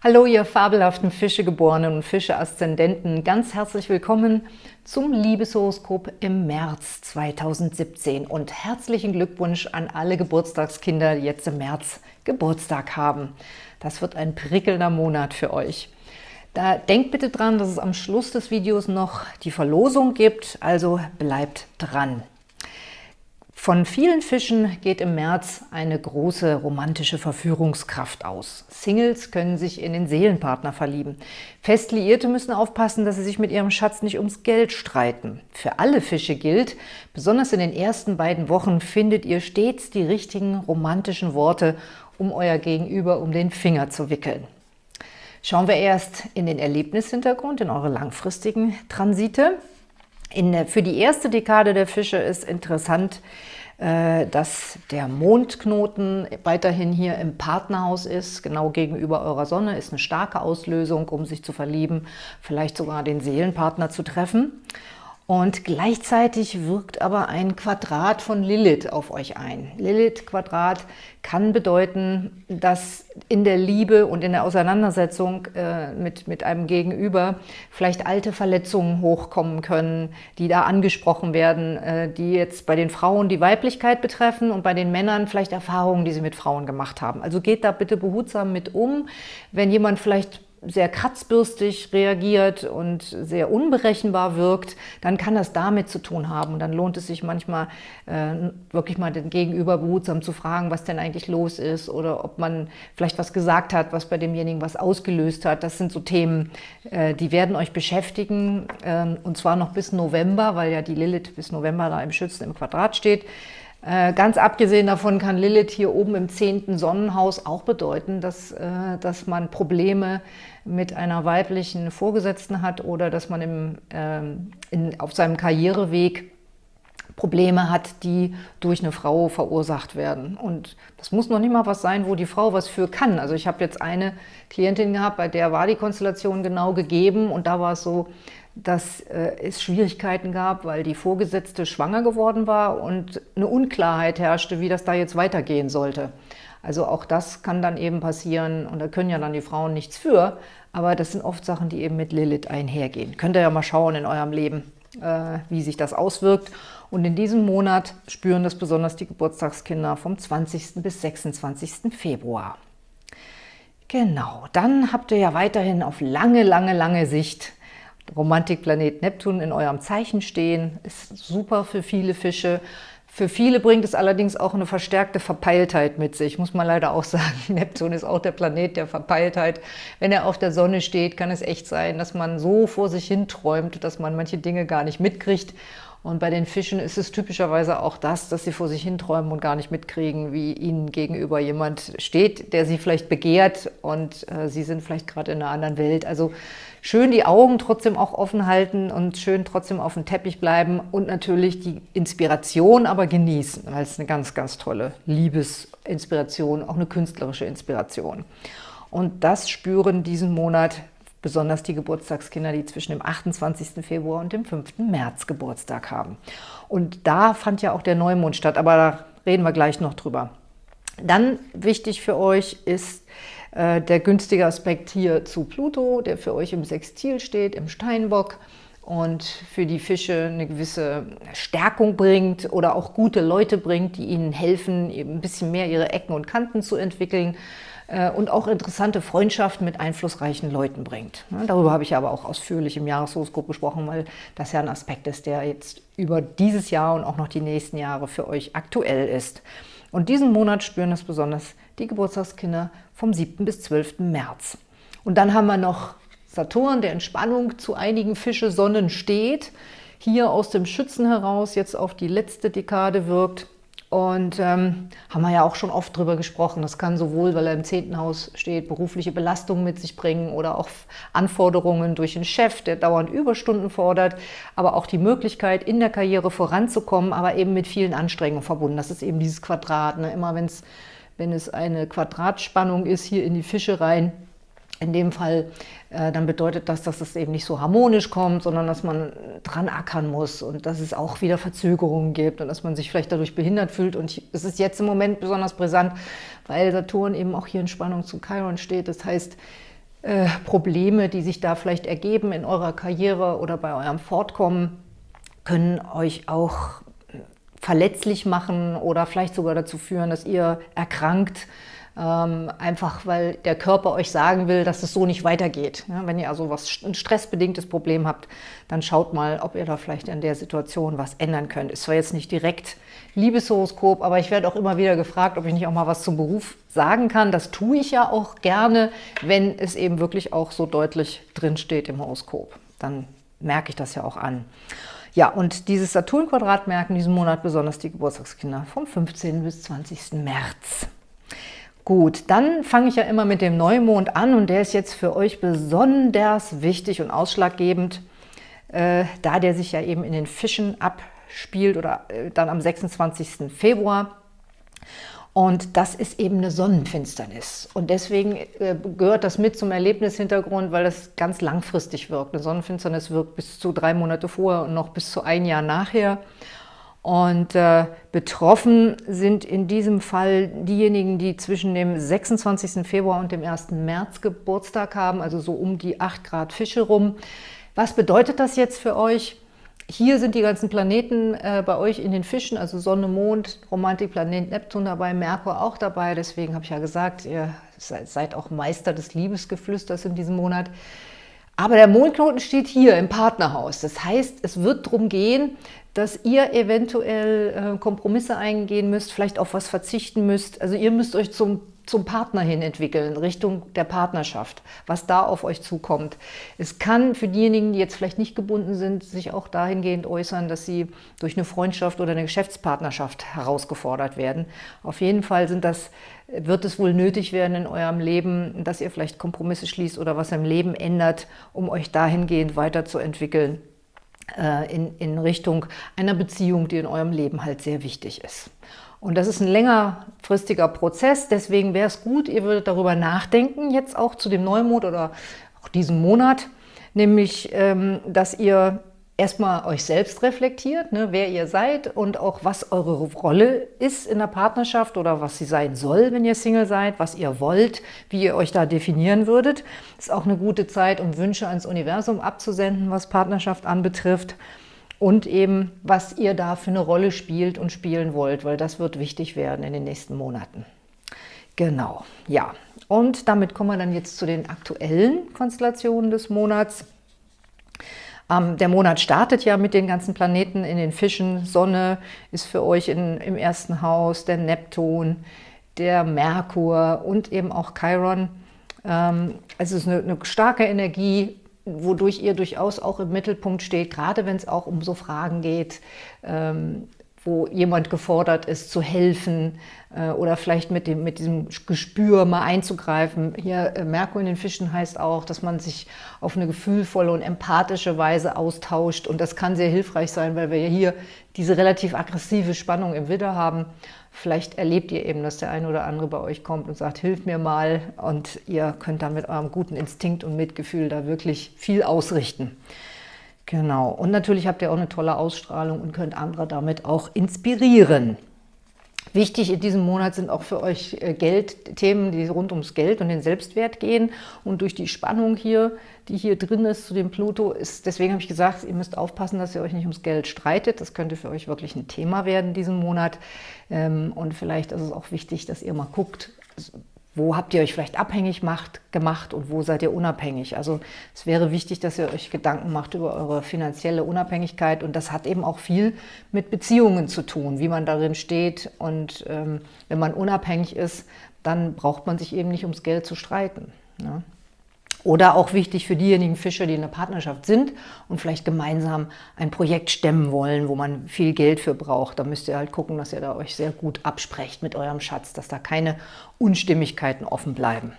Hallo, ihr fabelhaften Fischegeborenen und Fische-Aszendenten. Ganz herzlich willkommen zum Liebeshoroskop im März 2017 und herzlichen Glückwunsch an alle Geburtstagskinder, die jetzt im März Geburtstag haben. Das wird ein prickelnder Monat für euch. Da denkt bitte dran, dass es am Schluss des Videos noch die Verlosung gibt, also bleibt dran. Von vielen Fischen geht im März eine große romantische Verführungskraft aus. Singles können sich in den Seelenpartner verlieben. Festliierte müssen aufpassen, dass sie sich mit ihrem Schatz nicht ums Geld streiten. Für alle Fische gilt, besonders in den ersten beiden Wochen findet ihr stets die richtigen romantischen Worte, um euer Gegenüber um den Finger zu wickeln. Schauen wir erst in den Erlebnishintergrund, in eure langfristigen Transite. Der, für die erste Dekade der Fische ist interessant, äh, dass der Mondknoten weiterhin hier im Partnerhaus ist, genau gegenüber eurer Sonne, ist eine starke Auslösung, um sich zu verlieben, vielleicht sogar den Seelenpartner zu treffen. Und gleichzeitig wirkt aber ein Quadrat von Lilith auf euch ein. Lilith-Quadrat kann bedeuten, dass in der Liebe und in der Auseinandersetzung äh, mit, mit einem Gegenüber vielleicht alte Verletzungen hochkommen können, die da angesprochen werden, äh, die jetzt bei den Frauen die Weiblichkeit betreffen und bei den Männern vielleicht Erfahrungen, die sie mit Frauen gemacht haben. Also geht da bitte behutsam mit um, wenn jemand vielleicht sehr kratzbürstig reagiert und sehr unberechenbar wirkt, dann kann das damit zu tun haben. Und dann lohnt es sich manchmal äh, wirklich mal den Gegenüber behutsam zu fragen, was denn eigentlich los ist oder ob man vielleicht was gesagt hat, was bei demjenigen was ausgelöst hat. Das sind so Themen, äh, die werden euch beschäftigen äh, und zwar noch bis November, weil ja die Lilith bis November da im Schützen im Quadrat steht. Äh, ganz abgesehen davon kann Lilith hier oben im zehnten Sonnenhaus auch bedeuten, dass, äh, dass man Probleme mit einer weiblichen Vorgesetzten hat oder dass man im, ähm, in, auf seinem Karriereweg Probleme hat, die durch eine Frau verursacht werden. Und das muss noch nicht mal was sein, wo die Frau was für kann. Also ich habe jetzt eine Klientin gehabt, bei der war die Konstellation genau gegeben und da war es so, dass äh, es Schwierigkeiten gab, weil die Vorgesetzte schwanger geworden war und eine Unklarheit herrschte, wie das da jetzt weitergehen sollte. Also auch das kann dann eben passieren und da können ja dann die Frauen nichts für, aber das sind oft Sachen, die eben mit Lilith einhergehen. Könnt ihr ja mal schauen in eurem Leben, äh, wie sich das auswirkt. Und in diesem Monat spüren das besonders die Geburtstagskinder vom 20. bis 26. Februar. Genau, dann habt ihr ja weiterhin auf lange, lange, lange Sicht Romantikplanet Neptun in eurem Zeichen stehen. Ist super für viele Fische. Für viele bringt es allerdings auch eine verstärkte Verpeiltheit mit sich, muss man leider auch sagen. Neptun ist auch der Planet der Verpeiltheit. Wenn er auf der Sonne steht, kann es echt sein, dass man so vor sich hin träumt, dass man manche Dinge gar nicht mitkriegt. Und bei den Fischen ist es typischerweise auch das, dass sie vor sich hin träumen und gar nicht mitkriegen, wie ihnen gegenüber jemand steht, der sie vielleicht begehrt und äh, sie sind vielleicht gerade in einer anderen Welt. Also schön die Augen trotzdem auch offen halten und schön trotzdem auf dem Teppich bleiben und natürlich die Inspiration aber genießen, weil es eine ganz, ganz tolle Liebesinspiration, auch eine künstlerische Inspiration. Und das spüren diesen Monat besonders die Geburtstagskinder, die zwischen dem 28. Februar und dem 5. März Geburtstag haben. Und da fand ja auch der Neumond statt, aber da reden wir gleich noch drüber. Dann wichtig für euch ist äh, der günstige Aspekt hier zu Pluto, der für euch im Sextil steht, im Steinbock und für die Fische eine gewisse Stärkung bringt oder auch gute Leute bringt, die ihnen helfen, ein bisschen mehr ihre Ecken und Kanten zu entwickeln und auch interessante Freundschaften mit einflussreichen Leuten bringt. Darüber habe ich aber auch ausführlich im Jahreshoroskop gesprochen, weil das ja ein Aspekt ist, der jetzt über dieses Jahr und auch noch die nächsten Jahre für euch aktuell ist. Und diesen Monat spüren es besonders die Geburtstagskinder vom 7. bis 12. März. Und dann haben wir noch Saturn, der in Spannung zu einigen Fische-Sonnen steht, hier aus dem Schützen heraus jetzt auf die letzte Dekade wirkt. Und ähm, haben wir ja auch schon oft drüber gesprochen. Das kann sowohl, weil er im zehnten Haus steht, berufliche Belastungen mit sich bringen oder auch Anforderungen durch einen Chef, der dauernd Überstunden fordert, aber auch die Möglichkeit, in der Karriere voranzukommen, aber eben mit vielen Anstrengungen verbunden. Das ist eben dieses Quadrat. Ne? Immer wenn's, wenn es eine Quadratspannung ist, hier in die Fische rein, in dem Fall, äh, dann bedeutet das, dass es eben nicht so harmonisch kommt, sondern dass man dran ackern muss und dass es auch wieder Verzögerungen gibt und dass man sich vielleicht dadurch behindert fühlt. Und es ist jetzt im Moment besonders brisant, weil Saturn eben auch hier in Spannung zu Chiron steht. Das heißt, äh, Probleme, die sich da vielleicht ergeben in eurer Karriere oder bei eurem Fortkommen, können euch auch verletzlich machen oder vielleicht sogar dazu führen, dass ihr erkrankt, ähm, einfach weil der Körper euch sagen will, dass es so nicht weitergeht. Ja, wenn ihr also was, ein stressbedingtes Problem habt, dann schaut mal, ob ihr da vielleicht in der Situation was ändern könnt. Ist zwar jetzt nicht direkt Liebeshoroskop, aber ich werde auch immer wieder gefragt, ob ich nicht auch mal was zum Beruf sagen kann. Das tue ich ja auch gerne, wenn es eben wirklich auch so deutlich drinsteht im Horoskop. Dann merke ich das ja auch an. Ja, und dieses Saturn-Quadrat merken diesen Monat besonders die Geburtstagskinder vom 15. bis 20. März. Gut, dann fange ich ja immer mit dem Neumond an und der ist jetzt für euch besonders wichtig und ausschlaggebend, äh, da der sich ja eben in den Fischen abspielt oder äh, dann am 26. Februar. Und das ist eben eine Sonnenfinsternis. Und deswegen äh, gehört das mit zum Erlebnishintergrund, weil das ganz langfristig wirkt. Eine Sonnenfinsternis wirkt bis zu drei Monate vorher und noch bis zu ein Jahr nachher. Und äh, betroffen sind in diesem Fall diejenigen, die zwischen dem 26. Februar und dem 1. März Geburtstag haben, also so um die 8 Grad Fische rum. Was bedeutet das jetzt für euch? Hier sind die ganzen Planeten äh, bei euch in den Fischen, also Sonne, Mond, Romantikplanet Neptun dabei, Merkur auch dabei. Deswegen habe ich ja gesagt, ihr seid auch Meister des Liebesgeflüsters in diesem Monat. Aber der Mondknoten steht hier im Partnerhaus. Das heißt, es wird darum gehen, dass ihr eventuell äh, Kompromisse eingehen müsst, vielleicht auf was verzichten müsst. Also ihr müsst euch zum, zum Partner hin entwickeln, Richtung der Partnerschaft, was da auf euch zukommt. Es kann für diejenigen, die jetzt vielleicht nicht gebunden sind, sich auch dahingehend äußern, dass sie durch eine Freundschaft oder eine Geschäftspartnerschaft herausgefordert werden. Auf jeden Fall sind das, wird es wohl nötig werden in eurem Leben, dass ihr vielleicht Kompromisse schließt oder was im Leben ändert, um euch dahingehend weiterzuentwickeln in, in Richtung einer Beziehung, die in eurem Leben halt sehr wichtig ist. Und das ist ein längerfristiger Prozess, deswegen wäre es gut, ihr würdet darüber nachdenken, jetzt auch zu dem Neumond oder auch diesem Monat, nämlich, ähm, dass ihr erstmal euch selbst reflektiert, ne, wer ihr seid und auch was eure Rolle ist in der Partnerschaft oder was sie sein soll, wenn ihr Single seid, was ihr wollt, wie ihr euch da definieren würdet. Ist auch eine gute Zeit, um Wünsche ans Universum abzusenden, was Partnerschaft anbetrifft und eben, was ihr da für eine Rolle spielt und spielen wollt, weil das wird wichtig werden in den nächsten Monaten. Genau, ja. Und damit kommen wir dann jetzt zu den aktuellen Konstellationen des Monats. Ähm, der Monat startet ja mit den ganzen Planeten in den Fischen. Sonne ist für euch in, im ersten Haus, der Neptun, der Merkur und eben auch Chiron. Ähm, es ist eine, eine starke Energie, wodurch ihr durchaus auch im Mittelpunkt steht, gerade wenn es auch um so Fragen geht, ähm, wo jemand gefordert ist, zu helfen äh, oder vielleicht mit, dem, mit diesem Gespür mal einzugreifen. Hier äh, Merkur in den Fischen heißt auch, dass man sich auf eine gefühlvolle und empathische Weise austauscht und das kann sehr hilfreich sein, weil wir hier diese relativ aggressive Spannung im Widder haben. Vielleicht erlebt ihr eben, dass der eine oder andere bei euch kommt und sagt, hilf mir mal und ihr könnt dann mit eurem guten Instinkt und Mitgefühl da wirklich viel ausrichten. Genau. Und natürlich habt ihr auch eine tolle Ausstrahlung und könnt andere damit auch inspirieren. Wichtig in diesem Monat sind auch für euch äh, Geldthemen, die rund ums Geld und den Selbstwert gehen. Und durch die Spannung hier, die hier drin ist zu dem Pluto, ist, deswegen habe ich gesagt, ihr müsst aufpassen, dass ihr euch nicht ums Geld streitet. Das könnte für euch wirklich ein Thema werden diesen Monat. Ähm, und vielleicht ist es auch wichtig, dass ihr mal guckt, wo habt ihr euch vielleicht abhängig macht, gemacht und wo seid ihr unabhängig? Also es wäre wichtig, dass ihr euch Gedanken macht über eure finanzielle Unabhängigkeit und das hat eben auch viel mit Beziehungen zu tun, wie man darin steht und ähm, wenn man unabhängig ist, dann braucht man sich eben nicht ums Geld zu streiten. Ne? Oder auch wichtig für diejenigen Fischer, die in der Partnerschaft sind und vielleicht gemeinsam ein Projekt stemmen wollen, wo man viel Geld für braucht. Da müsst ihr halt gucken, dass ihr da euch sehr gut absprecht mit eurem Schatz, dass da keine Unstimmigkeiten offen bleiben.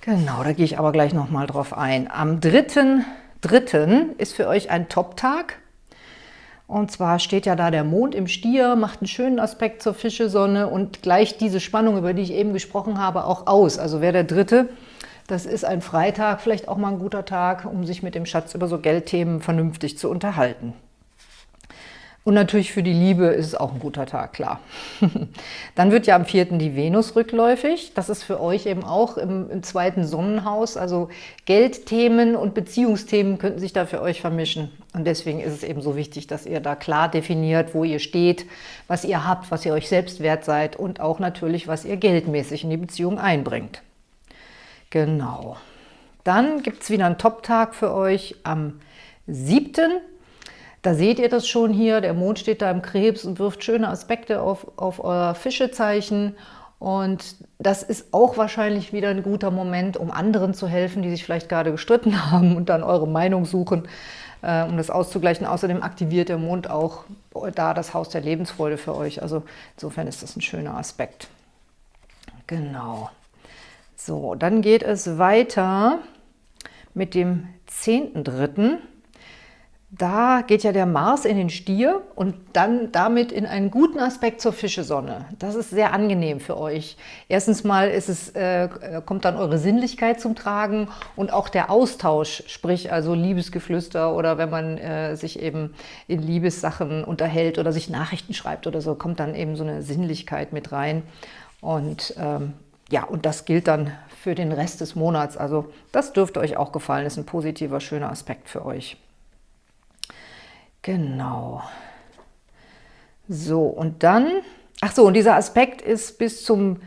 Genau, da gehe ich aber gleich nochmal drauf ein. Am 3.3. ist für euch ein Top-Tag. Und zwar steht ja da der Mond im Stier, macht einen schönen Aspekt zur Fischesonne und gleicht diese Spannung, über die ich eben gesprochen habe, auch aus. Also wer der Dritte das ist ein Freitag, vielleicht auch mal ein guter Tag, um sich mit dem Schatz über so Geldthemen vernünftig zu unterhalten. Und natürlich für die Liebe ist es auch ein guter Tag, klar. Dann wird ja am 4. die Venus rückläufig. Das ist für euch eben auch im, im, zweiten Sonnenhaus. Also Geldthemen und Beziehungsthemen könnten sich da für euch vermischen. Und deswegen ist es eben so wichtig, dass ihr da klar definiert, wo ihr steht, was ihr habt, was ihr euch selbst wert seid und auch natürlich, was ihr geldmäßig in die Beziehung einbringt. Genau. Dann gibt es wieder einen Top-Tag für euch am 7. Da seht ihr das schon hier, der Mond steht da im Krebs und wirft schöne Aspekte auf, auf euer Fischezeichen. Und das ist auch wahrscheinlich wieder ein guter Moment, um anderen zu helfen, die sich vielleicht gerade gestritten haben und dann eure Meinung suchen, äh, um das auszugleichen. Außerdem aktiviert der Mond auch da das Haus der Lebensfreude für euch. Also insofern ist das ein schöner Aspekt. Genau. So, dann geht es weiter mit dem 10.3. Da geht ja der Mars in den Stier und dann damit in einen guten Aspekt zur Fischesonne. Das ist sehr angenehm für euch. Erstens mal es, äh, kommt dann eure Sinnlichkeit zum Tragen und auch der Austausch, sprich also Liebesgeflüster oder wenn man äh, sich eben in Liebessachen unterhält oder sich Nachrichten schreibt oder so, kommt dann eben so eine Sinnlichkeit mit rein. Und ähm, ja, und das gilt dann für den Rest des Monats. Also das dürfte euch auch gefallen, das ist ein positiver, schöner Aspekt für euch. Genau. So, und dann, ach so, und dieser Aspekt ist bis zum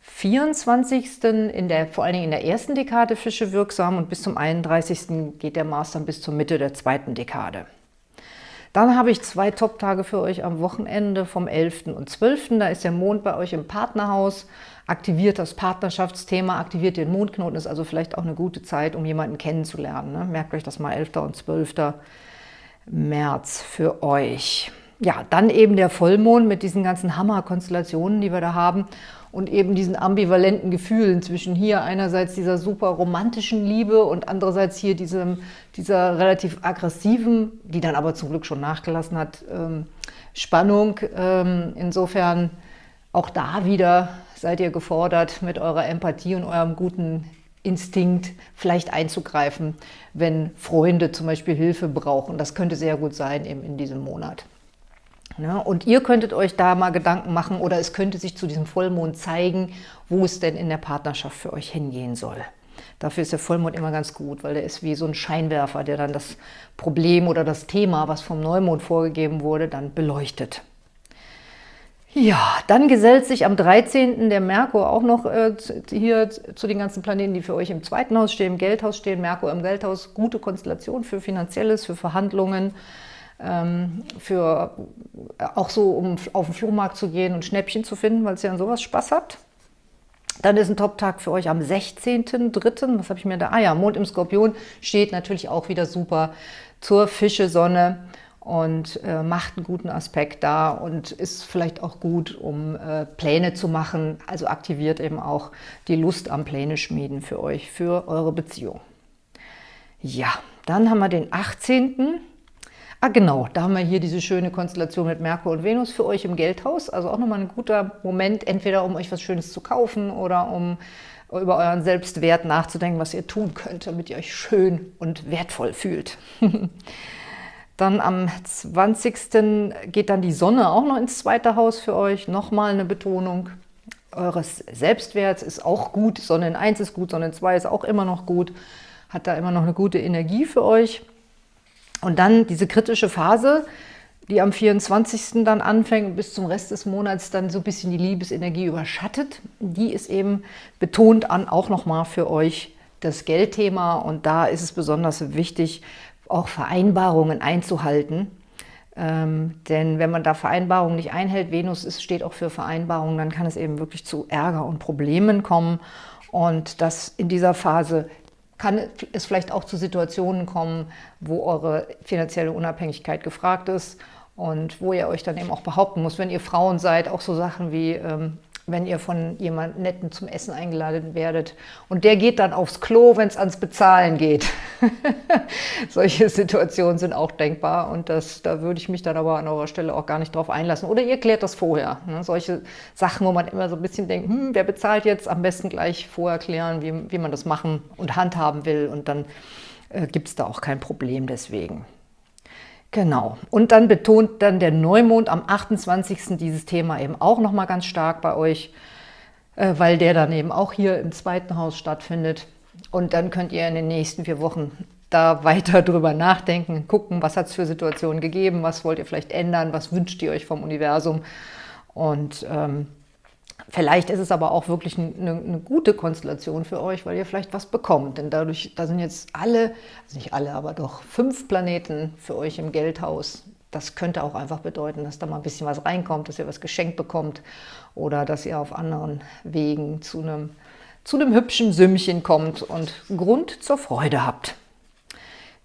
24. in der, vor allen Dingen in der ersten Dekade Fische wirksam und bis zum 31. geht der Mars dann bis zur Mitte der zweiten Dekade. Dann habe ich zwei Top-Tage für euch am Wochenende vom 11. und 12. Da ist der Mond bei euch im Partnerhaus, aktiviert das Partnerschaftsthema, aktiviert den Mondknoten, ist also vielleicht auch eine gute Zeit, um jemanden kennenzulernen. Ne? Merkt euch das mal, 11. und 12. März für euch. Ja, dann eben der Vollmond mit diesen ganzen Hammerkonstellationen, die wir da haben und eben diesen ambivalenten Gefühlen zwischen hier einerseits dieser super romantischen Liebe und andererseits hier diesem, dieser relativ aggressiven, die dann aber zum Glück schon nachgelassen hat, ähm, Spannung. Ähm, insofern auch da wieder seid ihr gefordert, mit eurer Empathie und eurem guten Instinkt vielleicht einzugreifen, wenn Freunde zum Beispiel Hilfe brauchen. Das könnte sehr gut sein eben in diesem Monat. Ja, und ihr könntet euch da mal Gedanken machen oder es könnte sich zu diesem Vollmond zeigen, wo es denn in der Partnerschaft für euch hingehen soll. Dafür ist der Vollmond immer ganz gut, weil der ist wie so ein Scheinwerfer, der dann das Problem oder das Thema, was vom Neumond vorgegeben wurde, dann beleuchtet. Ja, dann gesellt sich am 13. der Merkur auch noch äh, hier zu den ganzen Planeten, die für euch im zweiten Haus stehen, im Geldhaus stehen. Merkur im Geldhaus, gute Konstellation für Finanzielles, für Verhandlungen, für äh, auch so, um auf den Flohmarkt zu gehen und Schnäppchen zu finden, weil es ja an sowas Spaß habt. Dann ist ein Top-Tag für euch am 16.03. Was habe ich mir da? Ah ja, Mond im Skorpion steht natürlich auch wieder super zur Fische-Sonne und äh, macht einen guten Aspekt da und ist vielleicht auch gut, um äh, Pläne zu machen. Also aktiviert eben auch die Lust am Pläne schmieden für euch, für eure Beziehung. Ja, dann haben wir den 18. Ah genau, da haben wir hier diese schöne Konstellation mit Merkur und Venus für euch im Geldhaus. Also auch nochmal ein guter Moment, entweder um euch was Schönes zu kaufen oder um über euren Selbstwert nachzudenken, was ihr tun könnt, damit ihr euch schön und wertvoll fühlt. Dann am 20. geht dann die Sonne auch noch ins zweite Haus für euch. Nochmal eine Betonung eures Selbstwerts ist auch gut. Sonne in 1 ist gut, Sonne in 2 ist auch immer noch gut. Hat da immer noch eine gute Energie für euch. Und dann diese kritische Phase, die am 24. dann anfängt und bis zum Rest des Monats dann so ein bisschen die Liebesenergie überschattet, die ist eben betont an auch nochmal für euch das Geldthema. Und da ist es besonders wichtig, auch Vereinbarungen einzuhalten. Ähm, denn wenn man da Vereinbarungen nicht einhält, Venus ist, steht auch für Vereinbarungen, dann kann es eben wirklich zu Ärger und Problemen kommen. Und das in dieser Phase kann es vielleicht auch zu Situationen kommen, wo eure finanzielle Unabhängigkeit gefragt ist und wo ihr euch dann eben auch behaupten muss, wenn ihr Frauen seid, auch so Sachen wie ähm, wenn ihr von jemandem Netten zum Essen eingeladen werdet. Und der geht dann aufs Klo, wenn es ans Bezahlen geht. Solche Situationen sind auch denkbar und das, da würde ich mich dann aber an eurer Stelle auch gar nicht drauf einlassen. Oder ihr klärt das vorher. Ne? Solche Sachen, wo man immer so ein bisschen denkt, hm, wer bezahlt jetzt, am besten gleich vorher klären, wie, wie man das machen und handhaben will. Und dann äh, gibt es da auch kein Problem deswegen. Genau. Und dann betont dann der Neumond am 28. dieses Thema eben auch nochmal ganz stark bei euch, äh, weil der dann eben auch hier im zweiten Haus stattfindet. Und dann könnt ihr in den nächsten vier Wochen da weiter drüber nachdenken, gucken, was hat es für Situationen gegeben, was wollt ihr vielleicht ändern, was wünscht ihr euch vom Universum. Und ähm, Vielleicht ist es aber auch wirklich eine, eine, gute Konstellation für euch, weil ihr vielleicht was bekommt. Denn dadurch, da sind jetzt alle, also nicht alle, aber doch fünf Planeten für euch im Geldhaus. Das könnte auch einfach bedeuten, dass da mal ein bisschen was reinkommt, dass ihr was geschenkt bekommt oder dass ihr auf anderen Wegen zu einem, zu einem hübschen Sümmchen kommt und Grund zur Freude habt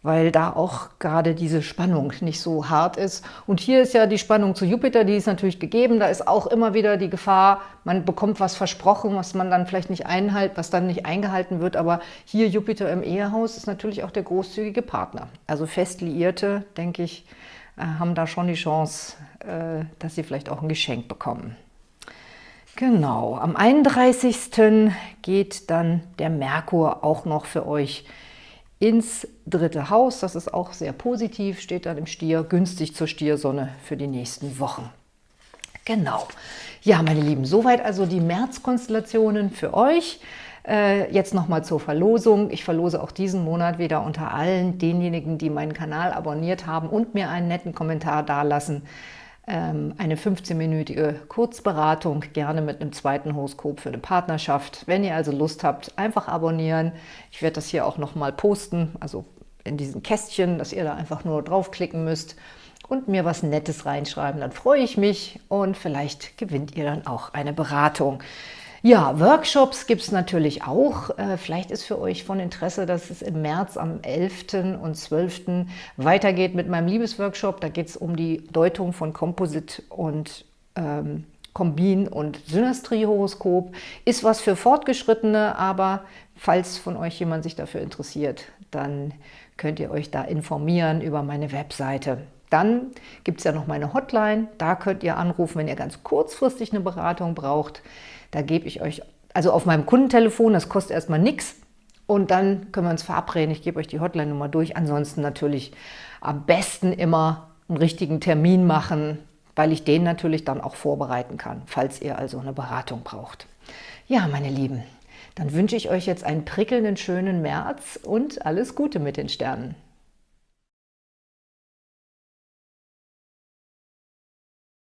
weil da auch gerade diese Spannung nicht so hart ist. Und hier ist ja die Spannung zu Jupiter, die ist natürlich gegeben. Da ist auch immer wieder die Gefahr, man bekommt was versprochen, was man dann vielleicht nicht einhält, was dann nicht eingehalten wird. Aber hier Jupiter im Ehehaus ist natürlich auch der großzügige Partner. Also fest Liierte, denke ich, äh, haben da schon die Chance, äh, dass sie vielleicht auch ein Geschenk bekommen. Genau, am 31. geht dann der Merkur auch noch für euch ins dritte Haus. Das ist auch sehr positiv, steht dann im Stier, günstig zur Stiersonne für die nächsten Wochen. Genau. Ja, meine Lieben, soweit also die Märzkonstellationen für euch. Äh, jetzt nochmal zur Verlosung. Ich verlose auch diesen Monat wieder unter allen denjenigen, die meinen Kanal abonniert haben und mir einen netten Kommentar dalassen, eine 15-minütige Kurzberatung, gerne mit einem zweiten Horoskop für eine Partnerschaft. Wenn ihr also Lust habt, einfach abonnieren. Ich werde das hier auch nochmal posten, also in diesen Kästchen, dass ihr da einfach nur draufklicken müsst und mir was Nettes reinschreiben. Dann freue ich mich und vielleicht gewinnt ihr dann auch eine Beratung. Ja, Workshops gibt es natürlich auch. Äh, vielleicht ist für euch von Interesse, dass es im März am 11. und 12. weitergeht mit meinem Liebesworkshop. Da geht es um die Deutung von Komposit und ähm, Kombin- und Synastrie-Horoskop. Ist was für Fortgeschrittene, aber falls von euch jemand sich dafür interessiert, dann könnt ihr euch da informieren über meine Webseite. Dann gibt es ja noch meine Hotline, da könnt ihr anrufen, wenn ihr ganz kurzfristig eine Beratung braucht. Da gebe ich euch, also auf meinem Kundentelefon, das kostet erstmal nichts. Und dann können wir uns verabreden. Ich gebe euch die Hotline-Nummer durch. Ansonsten natürlich am besten immer einen richtigen Termin machen, weil ich den natürlich dann auch vorbereiten kann, falls ihr also eine Beratung braucht. Ja, meine Lieben, dann wünsche ich euch jetzt einen prickelnden, schönen März und alles Gute mit den Sternen.